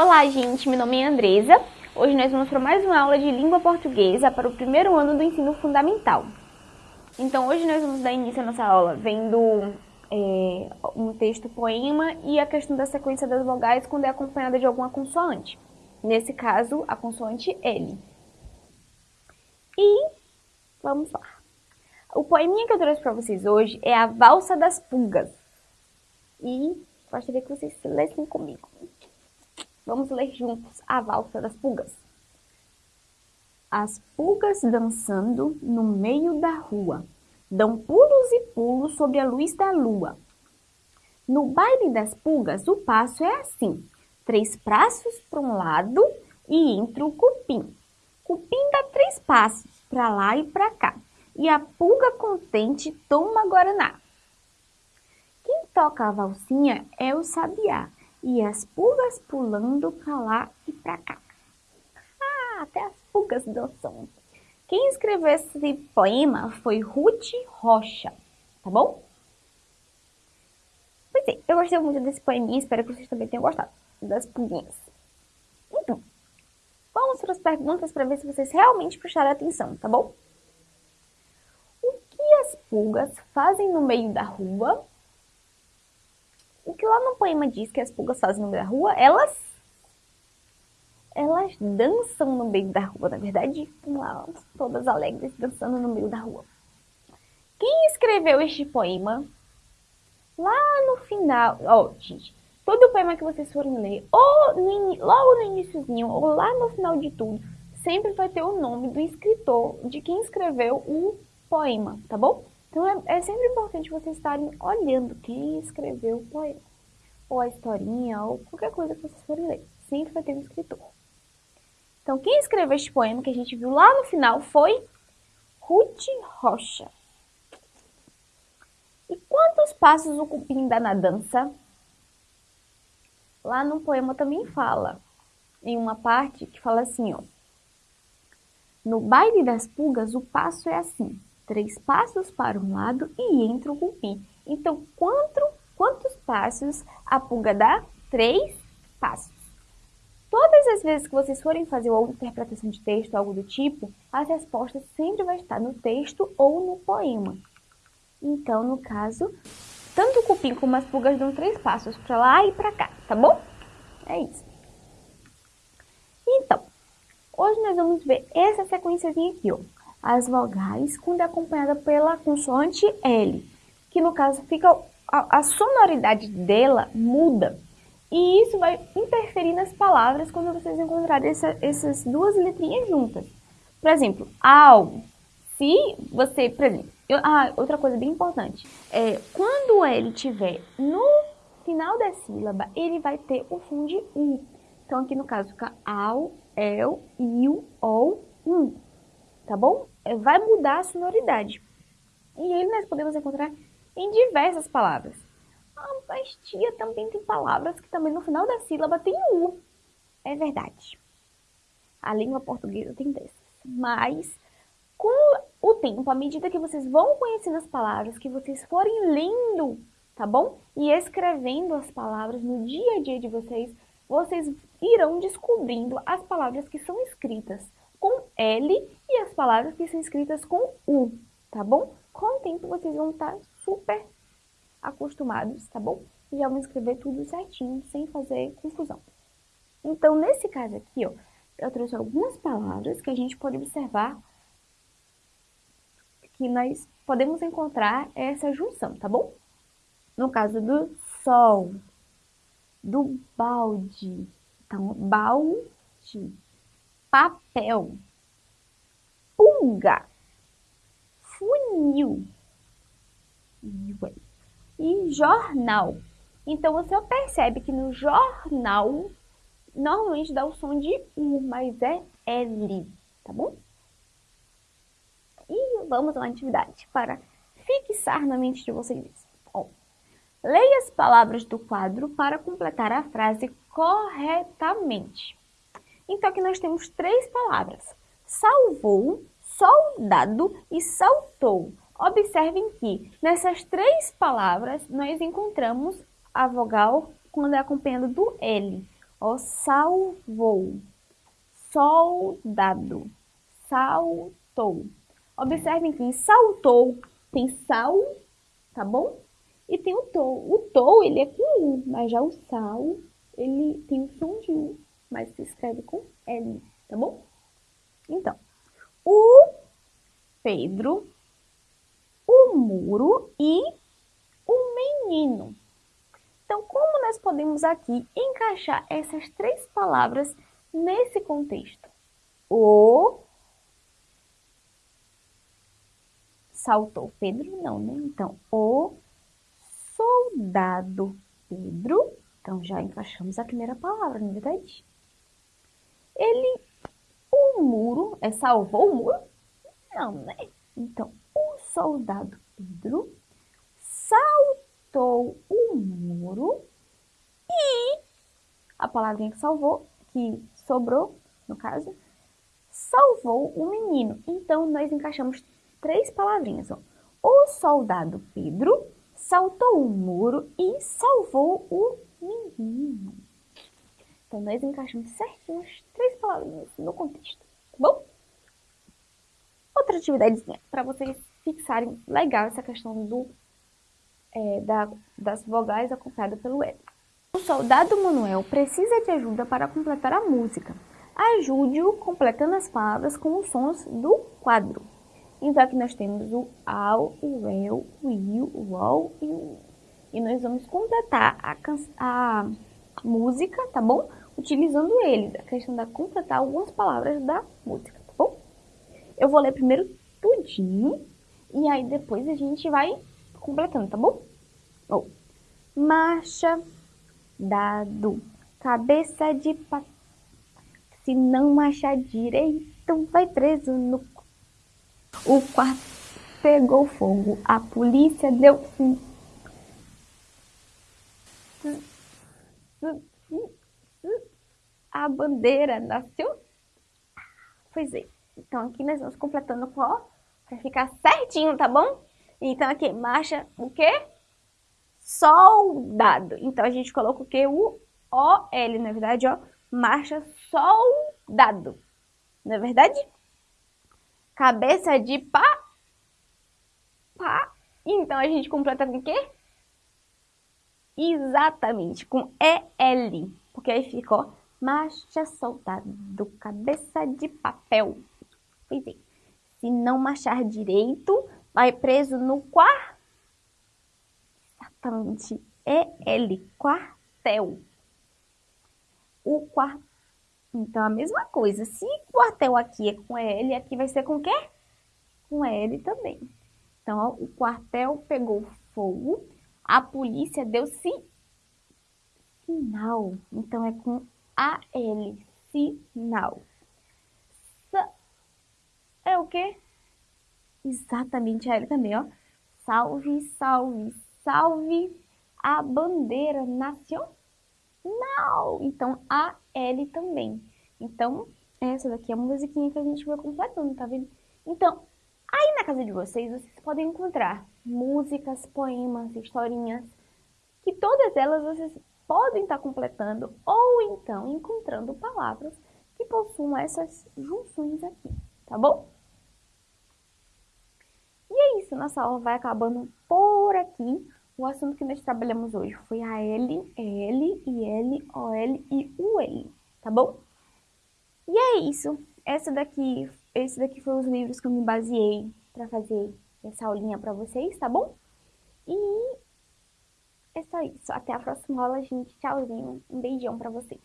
Olá, gente, meu nome é Andresa. Hoje nós vamos para mais uma aula de língua portuguesa para o primeiro ano do ensino fundamental. Então, hoje nós vamos dar início à nossa aula vendo é, um texto poema e a questão da sequência das vogais quando é acompanhada de alguma consoante. Nesse caso, a consoante L. E vamos lá. O poeminha que eu trouxe para vocês hoje é a Valsa das Pulgas. E gostaria que vocês lessem comigo. Vamos ler juntos a Valsa das Pulgas. As pulgas dançando no meio da rua, dão pulos e pulos sobre a luz da lua. No baile das pulgas, o passo é assim, três passos para um lado e entra o cupim. Cupim dá três passos para lá e para cá, e a pulga contente toma guaraná. Quem toca a valsinha é o sabiá, e as pulgas pulando pra lá e pra cá. Ah, até as pulgas dançam. Quem escreveu esse poema foi Ruth Rocha, tá bom? Pois é, eu gostei muito desse poeminha, espero que vocês também tenham gostado das pulguinhas. Então, vamos para as perguntas para ver se vocês realmente prestaram atenção, tá bom? O que as pulgas fazem no meio da rua o que lá no poema diz que as pulgas fazem no meio da rua, elas elas dançam no meio da rua, na verdade, lá, todas alegres dançando no meio da rua. Quem escreveu este poema? Lá no final, ó, oh, gente, todo poema que vocês forem ler, ou no, logo no iníciozinho, ou lá no final de tudo, sempre vai ter o nome do escritor, de quem escreveu o poema, tá bom? Então é, é sempre importante vocês estarem olhando quem escreveu o poema, ou a historinha, ou qualquer coisa que vocês forem ler. Sempre vai ter um escritor. Então quem escreveu este poema que a gente viu lá no final foi Ruth Rocha. E quantos passos o cupim dá na dança? Lá no poema também fala, em uma parte que fala assim, ó. No baile das pulgas, o passo é assim três passos para um lado e entra o cupim. Então, quanto, quantos passos a pulga dá? Três passos. Todas as vezes que vocês forem fazer uma interpretação de texto, algo do tipo, as respostas sempre vai estar no texto ou no poema. Então, no caso, tanto o cupim como as pulgas dão três passos para lá e para cá, tá bom? É isso. Então, hoje nós vamos ver essa sequenciazinha aqui, ó as vogais quando é acompanhada pela consoante L, que no caso fica a, a sonoridade dela muda. E isso vai interferir nas palavras quando vocês encontrarem essa, essas duas letrinhas juntas. Por exemplo, ao. Se você, por exemplo, eu, ah, outra coisa bem importante. É, quando o L estiver no final da sílaba, ele vai ter o som de U. Então, aqui no caso fica ao, el, iu, ou, um tá bom? É, vai mudar a sonoridade. E ele nós podemos encontrar em diversas palavras. Ah, mas tia, também tem palavras que também no final da sílaba tem U. É verdade. A língua portuguesa tem dessas. Mas, com o tempo, à medida que vocês vão conhecendo as palavras, que vocês forem lendo, tá bom? E escrevendo as palavras no dia a dia de vocês, vocês irão descobrindo as palavras que são escritas com L e as palavras que são escritas com U, tá bom? Com o tempo vocês vão estar super acostumados, tá bom? E já vão escrever tudo certinho, sem fazer confusão. Então, nesse caso aqui, ó, eu trouxe algumas palavras que a gente pode observar que nós podemos encontrar essa junção, tá bom? No caso do sol, do balde, então, balde, papel, pulga, funil e jornal. Então você percebe que no jornal normalmente dá o som de U, mas é L, tá bom? E vamos à atividade para fixar na mente de vocês. Bom, leia as palavras do quadro para completar a frase corretamente. Então aqui nós temos três palavras. Salvou, soldado e saltou. Observem que nessas três palavras nós encontramos a vogal quando é acompanhada do L. Ó, salvou, soldado, saltou. Observem que saltou tem sal, tá bom? E tem o tou. O tou, ele é com U, mas já o sal, ele tem o som de U, mas se escreve com L, tá bom? Então, o Pedro, o muro e o menino. Então, como nós podemos aqui encaixar essas três palavras nesse contexto? O saltou Pedro, não, né? Então, o soldado Pedro, então já encaixamos a primeira palavra, não é verdade? Ele, o muro, é salvou o muro? Não, né? Então, o soldado Pedro saltou o muro e a palavrinha que salvou, que sobrou, no caso, salvou o menino. Então, nós encaixamos três palavrinhas. Ó. O soldado Pedro saltou o muro e salvou o menino. Então, nós encaixamos certinho as três palavrinhas no contexto, tá bom? Outra atividadezinha, para vocês fixarem legal essa questão do, é, da, das vogais acompanhadas pelo L. O soldado Manuel precisa de ajuda para completar a música. Ajude-o completando as palavras com os sons do quadro. Então aqui nós temos o ao, o el, o il, o ol e o E nós vamos completar a, a música, tá bom? Utilizando eles, a questão da completar algumas palavras da música, tá bom? Eu vou ler primeiro tudinho e aí depois a gente vai completando, tá bom? Oh. Marcha, dado, cabeça de pato. Se não marchar direito, vai preso no o quarto pegou fogo. A polícia deu fim. A bandeira nasceu. Pois é. Então aqui nós vamos completando com ó, para ficar certinho, tá bom? Então aqui, marcha o quê? Soldado. Então a gente coloca o quê? O OL, na verdade, ó. Marcha soldado. Não é verdade? cabeça de pá, pá. Então a gente completa com o quê? Exatamente, com EL. Porque aí ficou marcha soldado, cabeça de papel. Pois é. Se não marchar direito, vai preso no quarto. Exatamente. EL, quartel. O quartel então, a mesma coisa. Se quartel aqui é com L, aqui vai ser com o quê? Com L também. Então, ó, o quartel pegou fogo, a polícia deu sinal. Então, é com AL, sinal. É o quê? Exatamente, a L também, ó. Salve, salve, salve a bandeira nacional. Então, a L também. Então, essa daqui é a musiquinha que a gente vai completando, tá vendo? Então, aí na casa de vocês, vocês podem encontrar músicas, poemas, historinhas, que todas elas vocês podem estar completando ou então encontrando palavras que possuam essas junções aqui, tá bom? E é isso, nossa aula vai acabando por aqui. O assunto que nós trabalhamos hoje foi a L, L, IL, OL e UL, tá bom? E é isso. Essa daqui, esse daqui foram os livros que eu me baseei para fazer essa aulinha para vocês, tá bom? E é só isso. Até a próxima aula, gente. Tchauzinho. Um beijão para vocês.